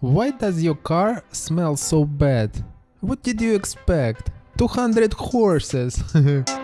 Why does your car smell so bad? What did you expect? 200 horses.